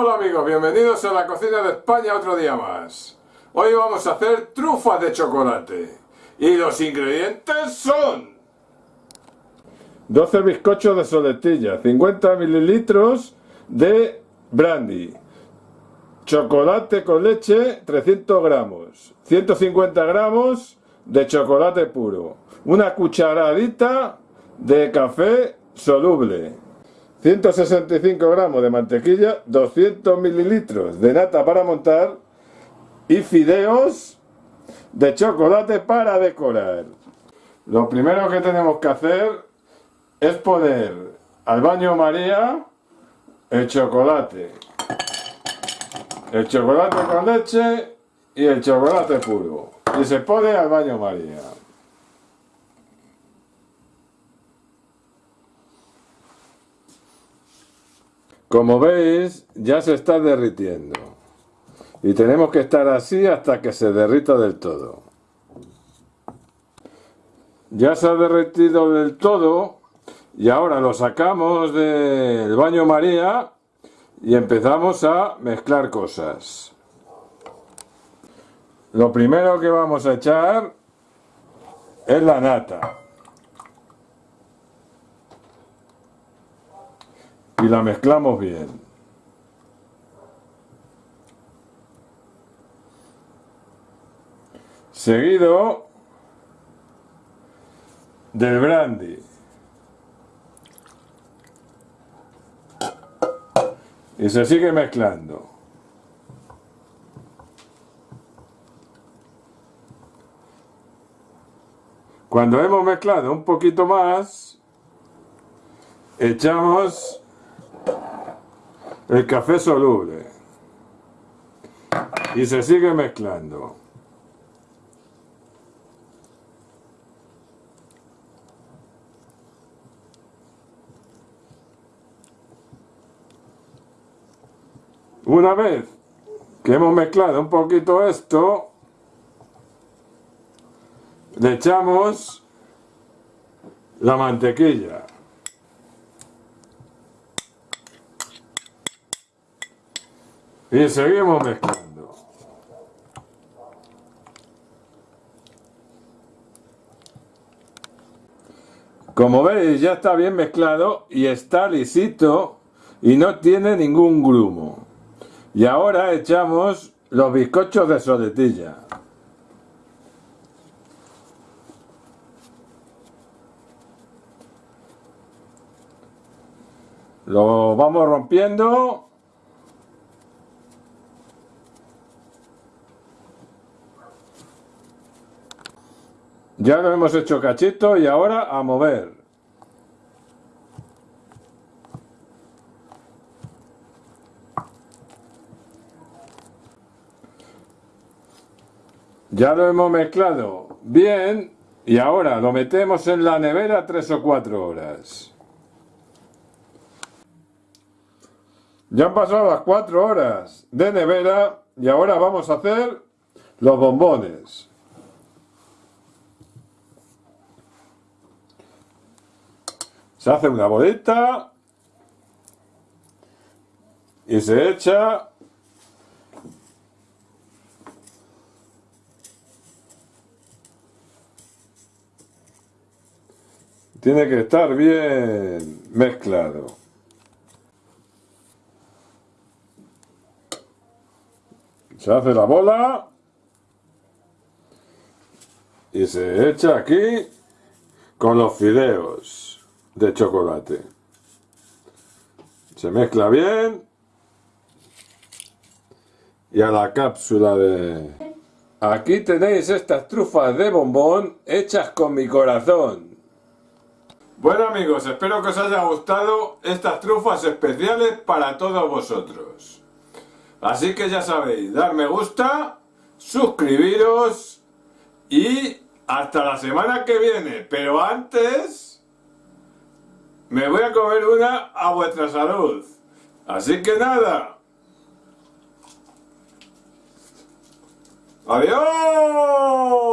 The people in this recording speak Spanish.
Hola amigos, bienvenidos a la cocina de España otro día más. Hoy vamos a hacer trufas de chocolate. Y los ingredientes son... 12 bizcochos de soletilla, 50 mililitros de brandy, chocolate con leche 300 gramos, 150 gramos de chocolate puro, una cucharadita de café soluble, 165 gramos de mantequilla, 200 mililitros de nata para montar y fideos de chocolate para decorar. Lo primero que tenemos que hacer es poner al baño María el chocolate, el chocolate con leche y el chocolate puro y se pone al baño María. Como veis, ya se está derritiendo. Y tenemos que estar así hasta que se derrita del todo. Ya se ha derretido del todo y ahora lo sacamos del baño María y empezamos a mezclar cosas. Lo primero que vamos a echar es la nata. Y la mezclamos bien. Seguido del brandy. Y se sigue mezclando. Cuando hemos mezclado un poquito más, echamos el café soluble y se sigue mezclando. Una vez que hemos mezclado un poquito esto, le echamos la mantequilla. Y seguimos mezclando. Como veis ya está bien mezclado y está lisito y no tiene ningún grumo. Y ahora echamos los bizcochos de soletilla. Lo vamos rompiendo Ya lo hemos hecho cachito y ahora a mover. Ya lo hemos mezclado bien y ahora lo metemos en la nevera tres o cuatro horas. Ya han pasado las cuatro horas de nevera y ahora vamos a hacer los bombones. Se hace una bolita y se echa tiene que estar bien mezclado. Se hace la bola y se echa aquí con los fideos de chocolate. Se mezcla bien. Y a la cápsula de... Aquí tenéis estas trufas de bombón hechas con mi corazón. Bueno amigos, espero que os haya gustado estas trufas especiales para todos vosotros. Así que ya sabéis, dar me gusta, suscribiros y hasta la semana que viene. Pero antes... Me voy a comer una a vuestra salud. Así que nada. ¡Adiós!